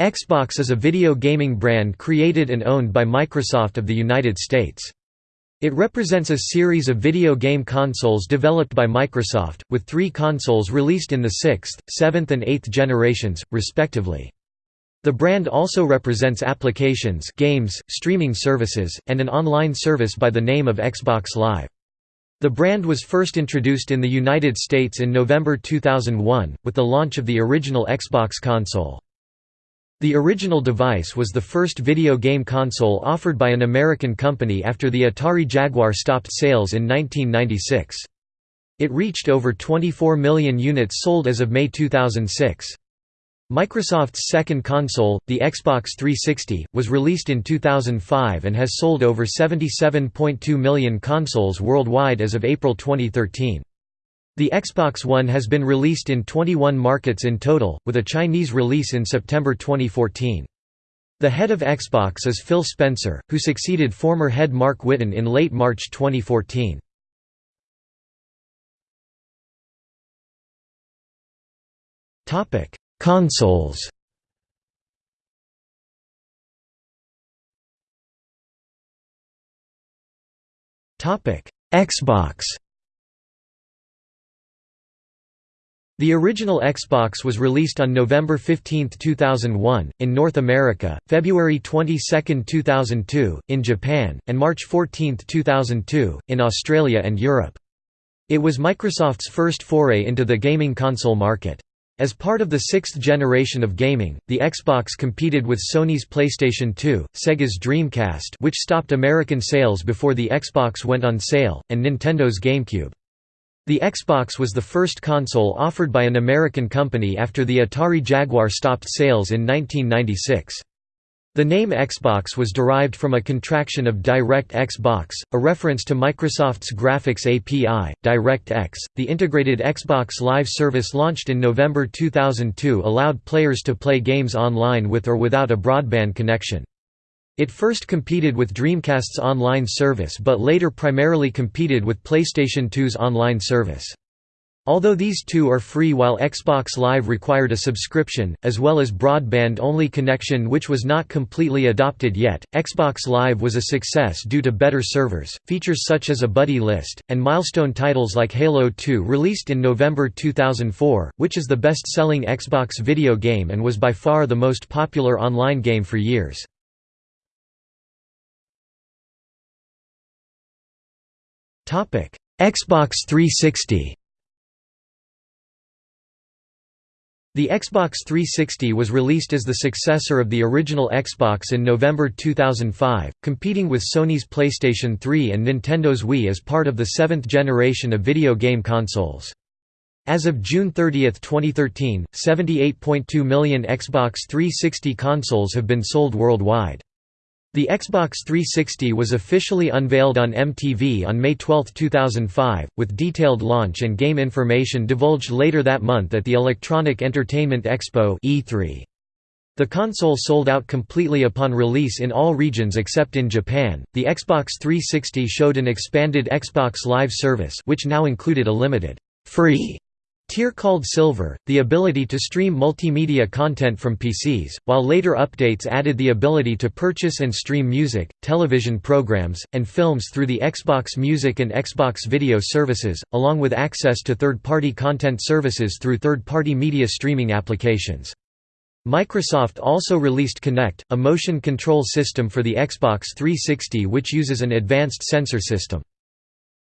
Xbox is a video gaming brand created and owned by Microsoft of the United States. It represents a series of video game consoles developed by Microsoft, with three consoles released in the sixth, seventh and eighth generations, respectively. The brand also represents applications games, streaming services, and an online service by the name of Xbox Live. The brand was first introduced in the United States in November 2001, with the launch of the original Xbox console. The original device was the first video game console offered by an American company after the Atari Jaguar stopped sales in 1996. It reached over 24 million units sold as of May 2006. Microsoft's second console, the Xbox 360, was released in 2005 and has sold over 77.2 million consoles worldwide as of April 2013. The Xbox One has been released in 21 markets in total, with a Chinese release in September 2014. The head of Xbox is Phil Spencer, who succeeded former head Mark Whitten in late March 2014. Consoles Xbox The original Xbox was released on November 15, 2001, in North America, February 22, 2002, in Japan, and March 14, 2002, in Australia and Europe. It was Microsoft's first foray into the gaming console market. As part of the sixth generation of gaming, the Xbox competed with Sony's PlayStation 2, Sega's Dreamcast which stopped American sales before the Xbox went on sale, and Nintendo's GameCube. The Xbox was the first console offered by an American company after the Atari Jaguar stopped sales in 1996. The name Xbox was derived from a contraction of DirectX Box, a reference to Microsoft's graphics API, DirectX. The integrated Xbox Live service launched in November 2002 allowed players to play games online with or without a broadband connection. It first competed with Dreamcast's online service but later primarily competed with PlayStation 2's online service. Although these two are free while Xbox Live required a subscription, as well as broadband-only connection which was not completely adopted yet, Xbox Live was a success due to better servers, features such as a buddy list, and milestone titles like Halo 2 released in November 2004, which is the best-selling Xbox video game and was by far the most popular online game for years. Xbox 360 The Xbox 360 was released as the successor of the original Xbox in November 2005, competing with Sony's PlayStation 3 and Nintendo's Wii as part of the seventh generation of video game consoles. As of June 30, 2013, 78.2 million Xbox 360 consoles have been sold worldwide. The Xbox 360 was officially unveiled on MTV on May 12, 2005, with detailed launch and game information divulged later that month at the Electronic Entertainment Expo E3. The console sold out completely upon release in all regions except in Japan. The Xbox 360 showed an expanded Xbox Live service, which now included a limited free Tier called Silver, the ability to stream multimedia content from PCs, while later updates added the ability to purchase and stream music, television programs, and films through the Xbox Music and Xbox Video services, along with access to third-party content services through third-party media streaming applications. Microsoft also released Kinect, a motion control system for the Xbox 360 which uses an advanced sensor system.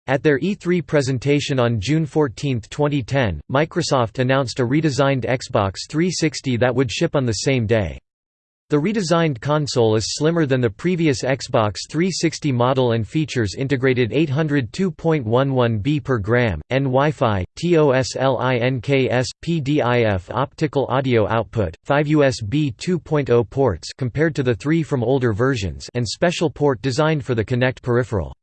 At their E3 presentation on June 14, 2010, Microsoft announced a redesigned Xbox 360 that would ship on the same day. The redesigned console is slimmer than the previous Xbox 360 model and features integrated 802.11b per gram, N Wi-Fi, TOSLINKS, PDIF optical audio output, 5 USB 2.0 ports compared to the 3 from older versions and special port designed for the Kinect peripheral.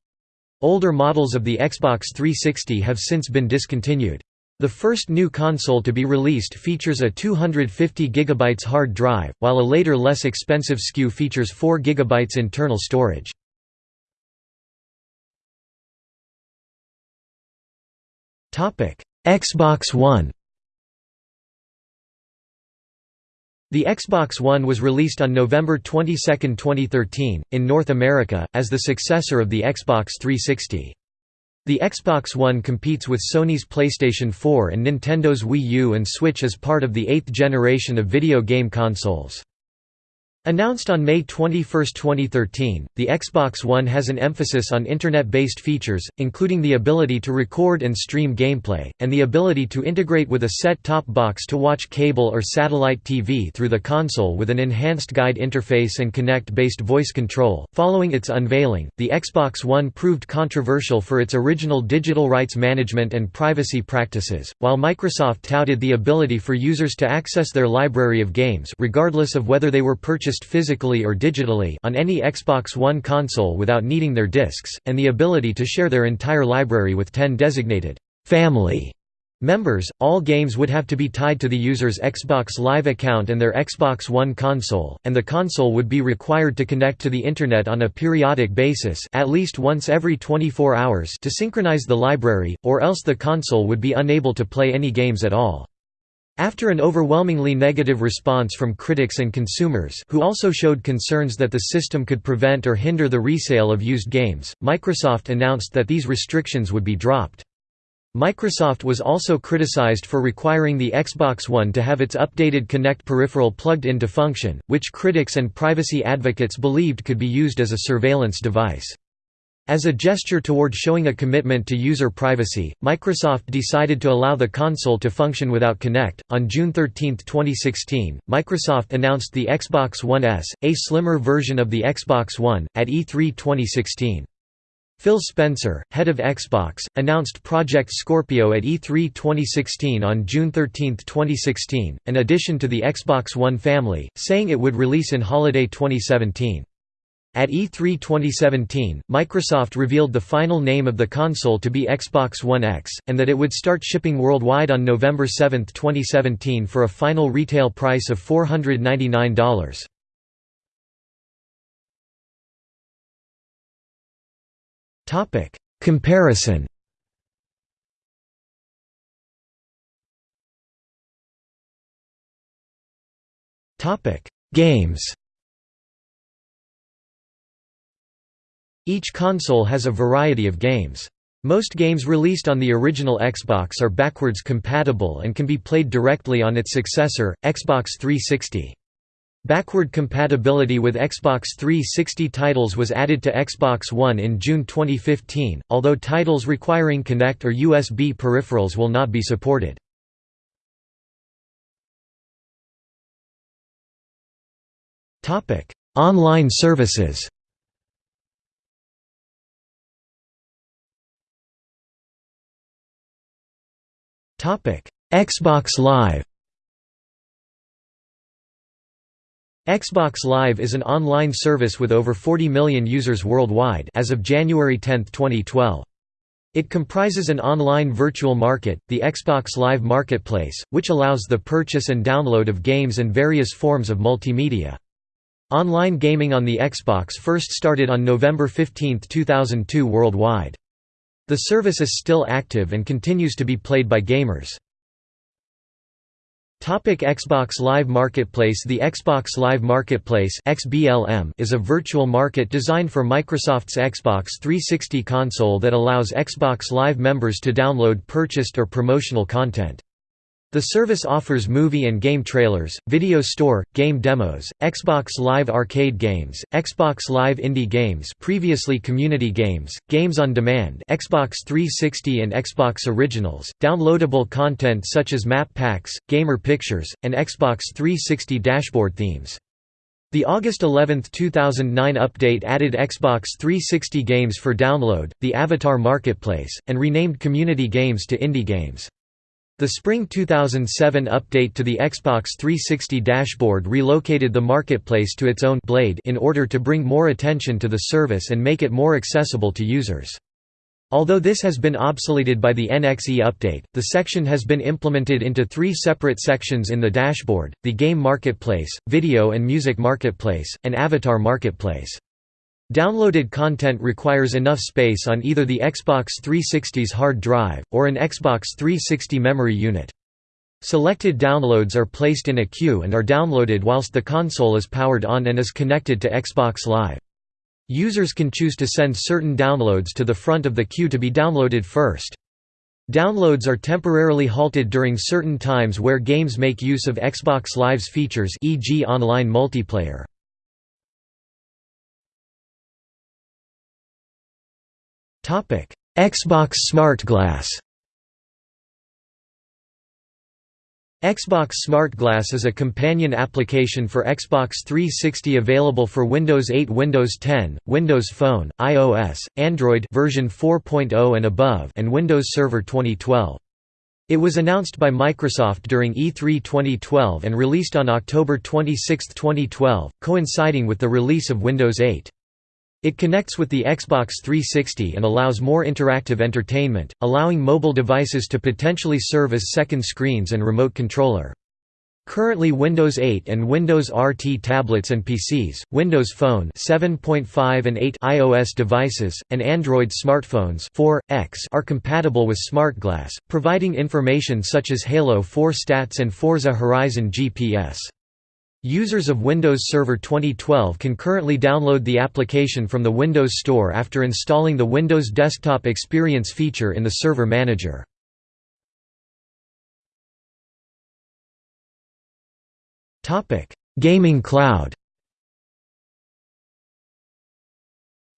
Older models of the Xbox 360 have since been discontinued. The first new console to be released features a 250 GB hard drive, while a later less expensive SKU features 4 GB internal storage. Xbox One The Xbox One was released on November 22, 2013, in North America, as the successor of the Xbox 360. The Xbox One competes with Sony's PlayStation 4 and Nintendo's Wii U and Switch as part of the eighth generation of video game consoles. Announced on May 21, 2013, the Xbox One has an emphasis on Internet-based features, including the ability to record and stream gameplay, and the ability to integrate with a set-top box to watch cable or satellite TV through the console with an enhanced guide interface and Kinect-based voice control. Following its unveiling, the Xbox One proved controversial for its original digital rights management and privacy practices, while Microsoft touted the ability for users to access their library of games regardless of whether they were purchased physically or digitally on any Xbox One console without needing their discs, and the ability to share their entire library with 10 designated family members. All games would have to be tied to the user's Xbox Live account and their Xbox One console, and the console would be required to connect to the Internet on a periodic basis at least once every 24 hours to synchronize the library, or else the console would be unable to play any games at all. After an overwhelmingly negative response from critics and consumers who also showed concerns that the system could prevent or hinder the resale of used games, Microsoft announced that these restrictions would be dropped. Microsoft was also criticized for requiring the Xbox One to have its updated Kinect peripheral plugged into function, which critics and privacy advocates believed could be used as a surveillance device. As a gesture toward showing a commitment to user privacy, Microsoft decided to allow the console to function without Kinect. On June 13, 2016, Microsoft announced the Xbox One S, a slimmer version of the Xbox One, at E3 2016. Phil Spencer, head of Xbox, announced Project Scorpio at E3 2016 on June 13, 2016, an addition to the Xbox One family, saying it would release in holiday 2017. At E3 2017, Microsoft revealed the final name of the console to be Xbox One X, and that it would start shipping worldwide on November 7, 2017 for a final retail price of $499. Comparison Games Each console has a variety of games. Most games released on the original Xbox are backwards compatible and can be played directly on its successor, Xbox 360. Backward compatibility with Xbox 360 titles was added to Xbox One in June 2015, although titles requiring Kinect or USB peripherals will not be supported. Online services Xbox Live Xbox Live is an online service with over 40 million users worldwide as of January 10, 2012. It comprises an online virtual market, the Xbox Live Marketplace, which allows the purchase and download of games and various forms of multimedia. Online gaming on the Xbox first started on November 15, 2002 worldwide. The service is still active and continues to be played by gamers. Topic Xbox Live Marketplace The Xbox Live Marketplace XBLM is a virtual market designed for Microsoft's Xbox 360 console that allows Xbox Live members to download purchased or promotional content. The service offers movie and game trailers, video store, game demos, Xbox Live Arcade games, Xbox Live Indie games previously community games, games on demand Xbox 360 and Xbox Originals, downloadable content such as map packs, gamer pictures, and Xbox 360 dashboard themes. The August 11, 2009 update added Xbox 360 games for download, the Avatar Marketplace, and renamed community games to indie games. The spring 2007 update to the Xbox 360 dashboard relocated the marketplace to its own blade in order to bring more attention to the service and make it more accessible to users. Although this has been obsoleted by the NXE update, the section has been implemented into three separate sections in the dashboard, the Game Marketplace, Video and Music Marketplace, and Avatar Marketplace. Downloaded content requires enough space on either the Xbox 360's hard drive, or an Xbox 360 memory unit. Selected downloads are placed in a queue and are downloaded whilst the console is powered on and is connected to Xbox Live. Users can choose to send certain downloads to the front of the queue to be downloaded first. Downloads are temporarily halted during certain times where games make use of Xbox Live's features e.g. online multiplayer. Xbox Smart Glass Xbox Smart Glass is a companion application for Xbox 360 available for Windows 8 Windows 10, Windows Phone, iOS, Android version 4.0 and above and Windows Server 2012. It was announced by Microsoft during E3 2012 and released on October 26, 2012, coinciding with the release of Windows 8. It connects with the Xbox 360 and allows more interactive entertainment, allowing mobile devices to potentially serve as second screens and remote controller. Currently Windows 8 and Windows RT tablets and PCs, Windows Phone 7.5 and 8 iOS devices, and Android smartphones 4, X are compatible with SmartGlass, providing information such as Halo 4 stats and Forza Horizon GPS. Users of Windows Server 2012 can currently download the application from the Windows Store after installing the Windows Desktop Experience feature in the Server Manager. Gaming Cloud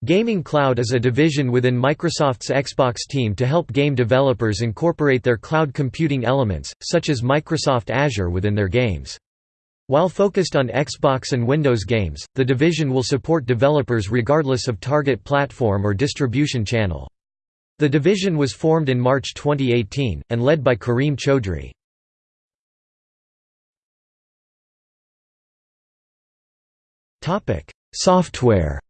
Gaming Cloud is a division within Microsoft's Xbox team to help game developers incorporate their cloud computing elements, such as Microsoft Azure within their games. While focused on Xbox and Windows games, the division will support developers regardless of target platform or distribution channel. The division was formed in March 2018, and led by Kareem Chaudhry. Software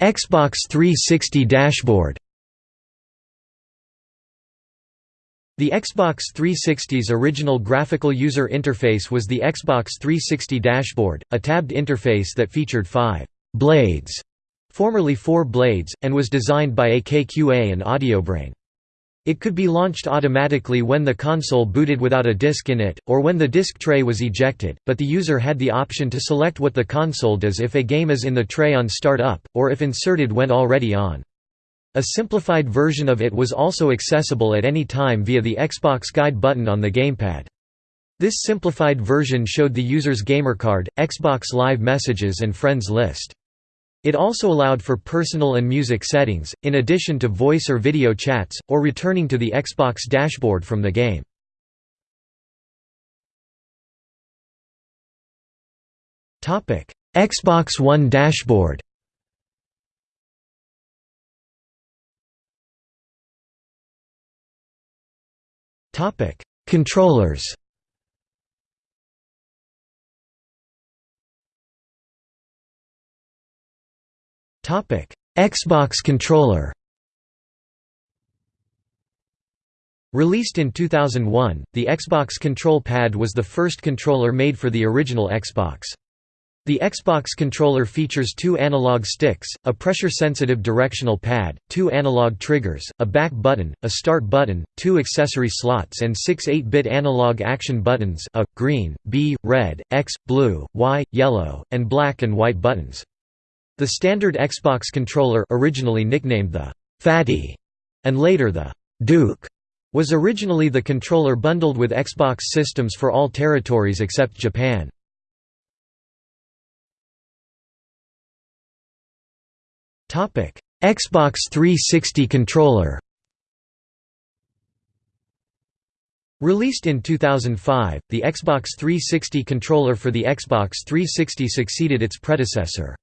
Xbox 360 dashboard The Xbox 360's original graphical user interface was the Xbox 360 dashboard, a tabbed interface that featured five «blades», formerly four blades, and was designed by AKQA and Audiobrain. It could be launched automatically when the console booted without a disk in it, or when the disk tray was ejected, but the user had the option to select what the console does if a game is in the tray on start up, or if inserted when already on. A simplified version of it was also accessible at any time via the Xbox Guide button on the gamepad. This simplified version showed the user's gamer card, Xbox Live messages and friends list. It also allowed for personal and music settings, in addition to voice or video chats, or returning to the Xbox dashboard from the game. Xbox One dashboard Topic: Controllers. Topic: Xbox controller. Released in 2001, the Xbox Control Pad was the first controller made for the original Xbox. The Xbox controller features two analog sticks, a pressure-sensitive directional pad, two analog triggers, a back button, a start button, two accessory slots and six 8-bit analog action buttons A, green, B, red, X, blue, Y, yellow, and black and white buttons. The standard Xbox controller originally nicknamed the «Fatty» and later the «Duke» was originally the controller bundled with Xbox systems for all territories except Japan. Xbox 360 controller. Released in 2005, the Xbox 360 controller for the Xbox 360 succeeded its predecessor.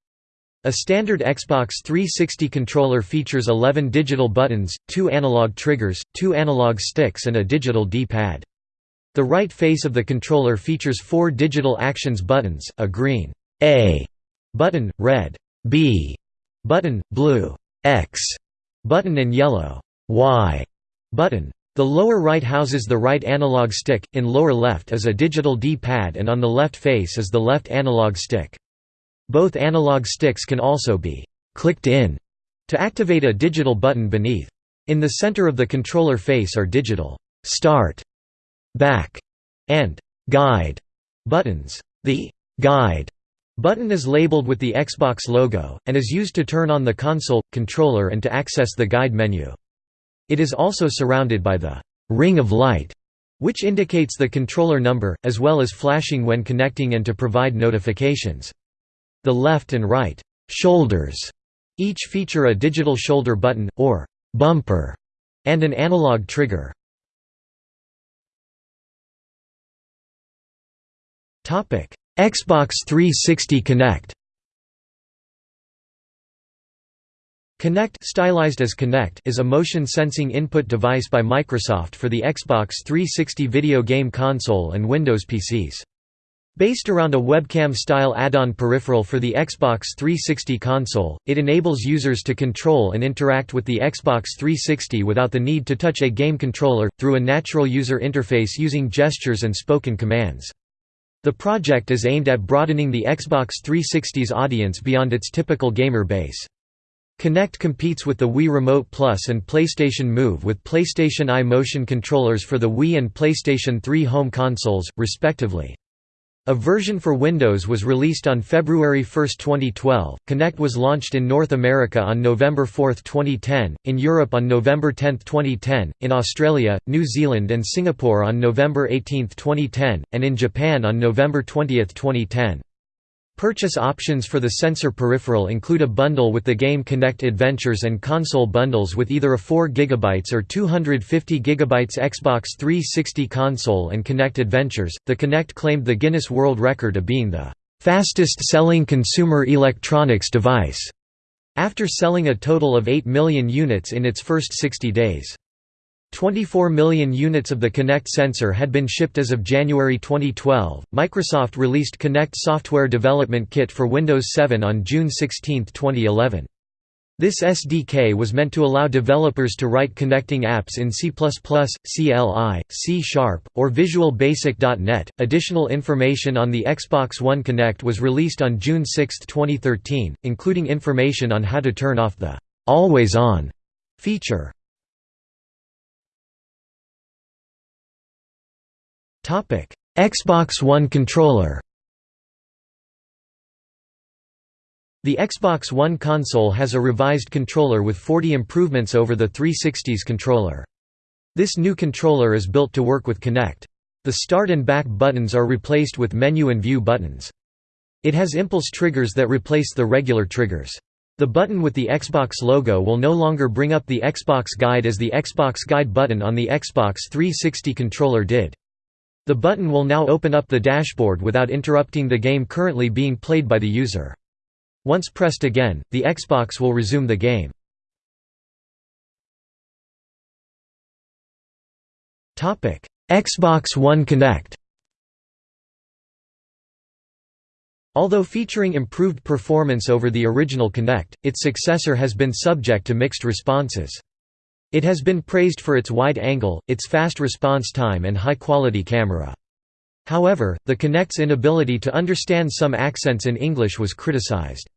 A standard Xbox 360 controller features 11 digital buttons, two analog triggers, two analog sticks and a digital D-pad. The right face of the controller features four digital actions buttons, a green A button, red B button, blue X button and yellow Y button. The lower right houses the right analog stick, in lower left is a digital D-pad and on the left face is the left analog stick. Both analog sticks can also be «clicked in» to activate a digital button beneath. In the center of the controller face are digital «Start», «Back» and «Guide» buttons. The «Guide» button is labeled with the Xbox logo, and is used to turn on the console, controller and to access the guide menu. It is also surrounded by the «ring of light», which indicates the controller number, as well as flashing when connecting and to provide notifications. The left and right «shoulders» each feature a digital shoulder button, or «bumper», and an analog trigger. Xbox 360 Kinect Kinect stylized as Kinect is a motion-sensing input device by Microsoft for the Xbox 360 video game console and Windows PCs. Based around a webcam-style add-on peripheral for the Xbox 360 console, it enables users to control and interact with the Xbox 360 without the need to touch a game controller, through a natural user interface using gestures and spoken commands. The project is aimed at broadening the Xbox 360's audience beyond its typical gamer base. Kinect competes with the Wii Remote Plus and PlayStation Move with PlayStation Eye motion controllers for the Wii and PlayStation 3 home consoles, respectively. A version for Windows was released on February 1, 2012. Kinect was launched in North America on November 4, 2010, in Europe on November 10, 2010, in Australia, New Zealand, and Singapore on November 18, 2010, and in Japan on November 20, 2010. Purchase options for the sensor peripheral include a bundle with the game Kinect Adventures and console bundles with either a 4 GB or 250 GB Xbox 360 console and Kinect Adventures. The Kinect claimed the Guinness World Record of being the fastest selling consumer electronics device, after selling a total of 8 million units in its first 60 days. 24 million units of the Kinect sensor had been shipped as of January 2012. Microsoft released Kinect Software Development Kit for Windows 7 on June 16, 2011. This SDK was meant to allow developers to write Kinecting apps in C++, CLI, C Sharp, or Visual Basic.NET. Additional information on the Xbox One Kinect was released on June 6, 2013, including information on how to turn off the Always On feature. Xbox One controller The Xbox One console has a revised controller with 40 improvements over the 360's controller. This new controller is built to work with Kinect. The start and back buttons are replaced with menu and view buttons. It has impulse triggers that replace the regular triggers. The button with the Xbox logo will no longer bring up the Xbox Guide as the Xbox Guide button on the Xbox 360 controller did. The button will now open up the dashboard without interrupting the game currently being played by the user. Once pressed again, the Xbox will resume the game. Xbox One Kinect Although featuring improved performance over the original Kinect, its successor has been subject to mixed responses. It has been praised for its wide angle, its fast response time and high-quality camera. However, the Kinect's inability to understand some accents in English was criticized.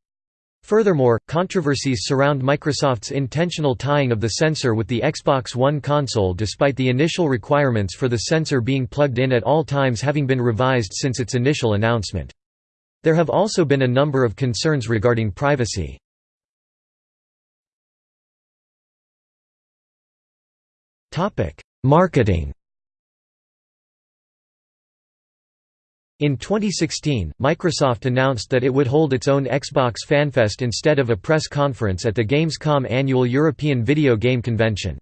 Furthermore, controversies surround Microsoft's intentional tying of the sensor with the Xbox One console despite the initial requirements for the sensor being plugged in at all times having been revised since its initial announcement. There have also been a number of concerns regarding privacy. Marketing In 2016, Microsoft announced that it would hold its own Xbox FanFest instead of a press conference at the Gamescom annual European Video Game Convention.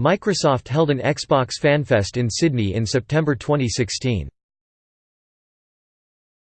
Microsoft held an Xbox FanFest in Sydney in September 2016.